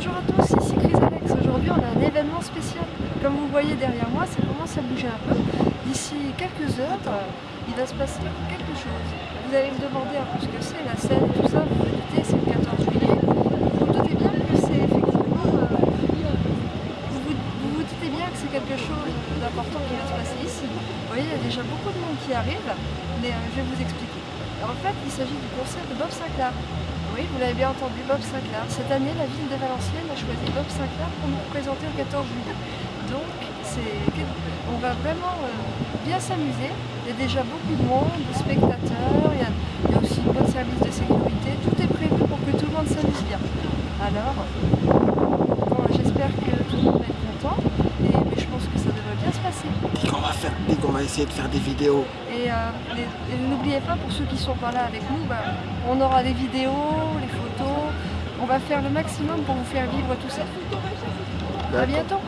Bonjour à tous, ici Chris Alex. Aujourd'hui on a un événement spécial. Comme vous voyez derrière moi, ça commence à bouger un peu. D'ici quelques heures, euh, il va se passer quelque chose. Vous allez me demander un peu ce que c'est, la scène, tout ça, vous vous doutez, c'est le 14 juillet. Vous vous doutez bien que c'est effectivement... Euh, vous, vous, doutez bien que c'est quelque chose d'important qui va se passer ici. Vous voyez, il y a déjà beaucoup de monde qui arrive, mais euh, je vais vous expliquer. En fait, il s'agit du concert de Bob Sinclair. Oui, vous l'avez bien entendu, Bob Sinclair. Cette année, la ville de Valenciennes a choisi Bob Sinclair pour nous représenter le 14 juillet. Donc, on va vraiment euh, bien s'amuser. Il y a déjà beaucoup de monde, de spectateurs, il y a, il y a aussi une bonne service de sécurité. Tout est prévu pour que tout le monde s'amuse bien. Alors, bon, j'espère que tout le monde va être content, et, mais je pense que ça devrait bien se passer. Dis qu'on va faire, dis qu'on va essayer de faire des vidéos. Et, euh, et n'oubliez pas, pour ceux qui sont pas là avec nous, bah, on aura les vidéos, les photos. On va faire le maximum pour vous faire vivre tout ça. À bientôt